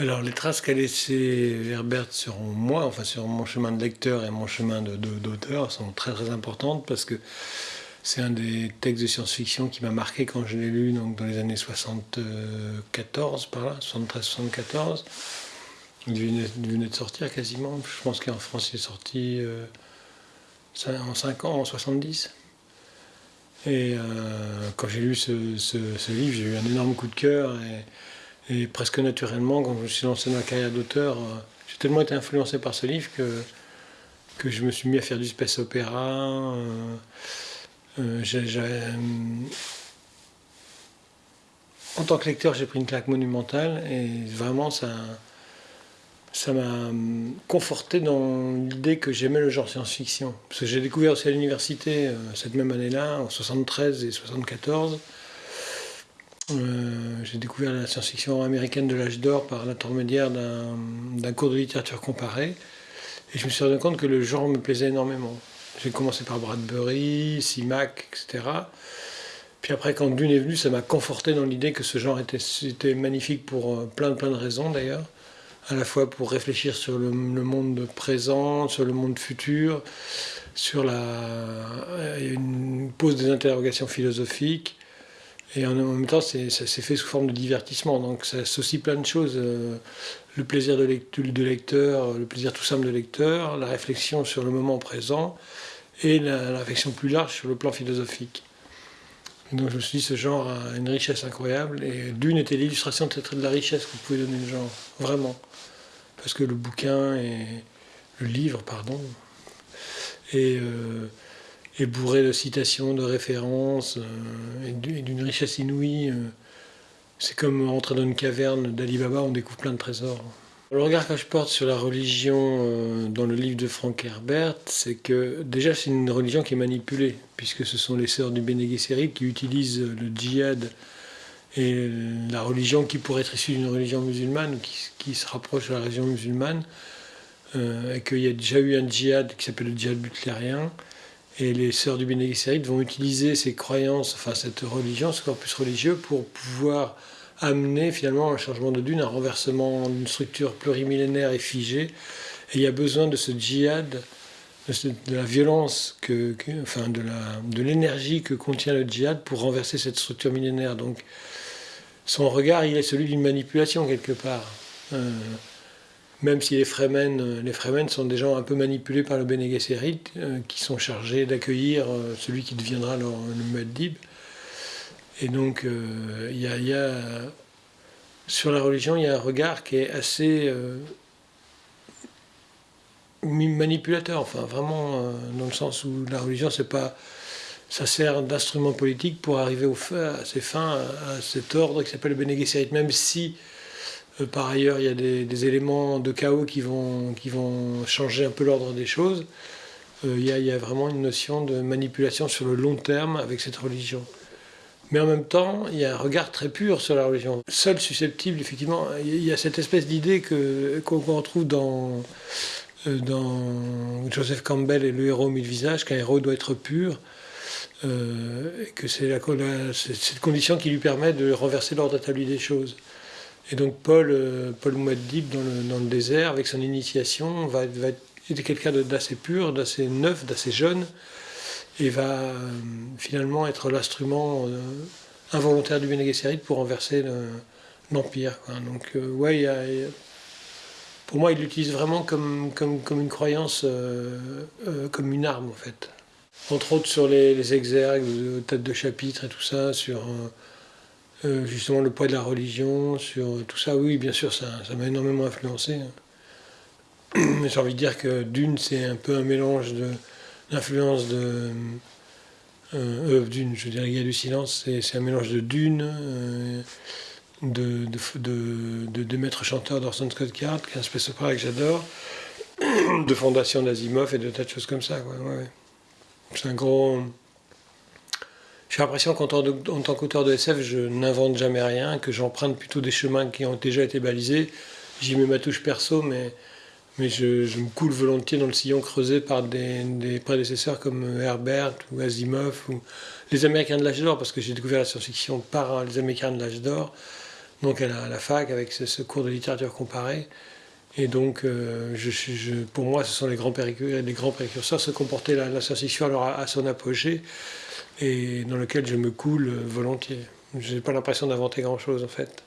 Alors les traces qu'a laissé Herbert sur moi, enfin sur mon chemin de lecteur et mon chemin d'auteur, sont très très importantes parce que c'est un des textes de science-fiction qui m'a marqué quand je l'ai lu donc dans les années 74 par là, 73-74. Il venait, de sortir quasiment. Je pense qu'en France il est sorti euh, en 5 ans, en 70. Et euh, quand j'ai lu ce, livre, j'ai eu un énorme coup de cœur. Et, et presque naturellement, quand je me suis lancé dans la carrière d'auteur, euh, j'ai tellement été influencé par ce livre que, que je me suis mis à faire du space opéra. Euh, euh, en tant que lecteur, j'ai pris une claque monumentale et vraiment ça ça m'a conforté dans l'idée que j'aimais le genre science-fiction. Parce que j'ai découvert aussi à l'université cette même année-là, en 73 et 74, euh, j'ai découvert la science-fiction américaine de l'âge d'or par l'intermédiaire d'un cours de littérature comparée. Et je me suis rendu compte que le genre me plaisait énormément. J'ai commencé par Bradbury, Simac, etc. Puis après, quand Dune est venu, ça m'a conforté dans l'idée que ce genre était, magnifique pour euh, plein, plein de raisons d'ailleurs. À la fois pour réfléchir sur le, monde présent, sur le monde futur, sur la, une pose des interrogations philosophiques, et en même temps, ça s'est fait sous forme de divertissement. Donc ça associe plein de choses. Euh, le plaisir de, lecteur, le plaisir tout simple de lecteur, la réflexion sur le moment présent et la, réflexion plus large sur le plan philosophique. donc je me suis dit, ce genre a une richesse incroyable. Et Dune était l'illustration de la richesse que vous pouvez donner au genre. Vraiment. Parce que le bouquin et le livre, pardon, et euh, est bourré de citations, de références euh, et d'une richesse inouïe. Euh. C'est comme rentrer dans une caverne d'Ali Baba, on découvre plein de trésors. Le regard que je porte sur la religion euh, dans le livre de Frank Herbert, c'est que déjà c'est une religion qui est manipulée, puisque ce sont les sœurs du Bene Gesserit qui utilisent le djihad et la religion qui pourrait être issue d'une religion musulmane, ou qui, se rapproche de la religion musulmane, et qu'il y a déjà eu un djihad qui s'appelle le djihad butlérien, et les sœurs du Bene vont utiliser ces croyances, enfin cette religion, ce corpus religieux, pour pouvoir amener finalement un changement de dune, un renversement d'une structure plurimillénaire et figée. Et il y a besoin de ce djihad, de, la violence, que, enfin de l'énergie que contient le djihad pour renverser cette structure millénaire. Donc son regard, il est celui d'une manipulation quelque part. Euh, même si les Fremen, euh, les Fremen sont des gens un peu manipulés par le Bene Gesserit, euh, qui sont chargés d'accueillir euh, celui qui deviendra le Muaddib. Et donc, il y, a, sur la religion, il y a un regard qui est assez manipulateur, enfin vraiment dans le sens où la religion, c'est pas, ça sert d'instrument politique pour arriver à ses fins, à cet ordre qui s'appelle le Bene Gesserit, même si par ailleurs, il y a des, éléments de chaos qui vont, changer un peu l'ordre des choses. Euh, il, y a, vraiment une notion de manipulation sur le long terme avec cette religion. Mais en même temps, il y a un regard très pur sur la religion. Seul susceptible, effectivement, il y a cette espèce d'idée qu'on retrouve dans, euh, dans Joseph Campbell et le héros au mille visages, qu'un héros doit être pur, et que c'est cette condition qui lui permet de renverser l'ordre établi des choses. Et donc Paul, euh, Paul dans le, dans le, désert, avec son initiation, va, être quelqu'un d'assez pur, d'assez neuf, d'assez jeune, et va euh, finalement être l'instrument euh, involontaire du Bene pour renverser l'Empire. Donc ouais, pour moi, il l'utilise vraiment comme, comme, comme, une croyance, comme une arme en fait. Entre autres sur les, les exergues, têtes de chapitre et tout ça, sur justement le poids de la religion, sur tout ça, oui, bien sûr, ça m'a énormément influencé. Hein. J'ai envie de dire que Dune, c'est un peu un mélange d'influence de. Euh, euh, Dune, je dirais, il y a du silence, c'est un mélange de Dune, euh, de, de, de, maîtres chanteurs d'Orson Scott Card, qui est un opéra que j'adore, de fondation d'Asimov et de tas de choses comme ça. Ouais, C'est un gros. J'ai l'impression qu'en tant qu'auteur de SF, je n'invente jamais rien, que j'emprunte plutôt des chemins qui ont déjà été balisés. J'y mets ma touche perso, mais, je, me coule volontiers dans le sillon creusé par des, prédécesseurs comme Herbert ou Asimov ou les Américains de l'âge d'or, parce que j'ai découvert la science-fiction par les Américains de l'âge d'or, donc à la, la, fac, avec ce, cours de littérature comparée. Et donc, euh, pour moi, ce sont les grands, les grands précurseurs, se comporter la, science-fiction à, à son apogée et dans lequel je me coule euh, volontiers. Je n'ai pas l'impression d'inventer grand-chose en fait.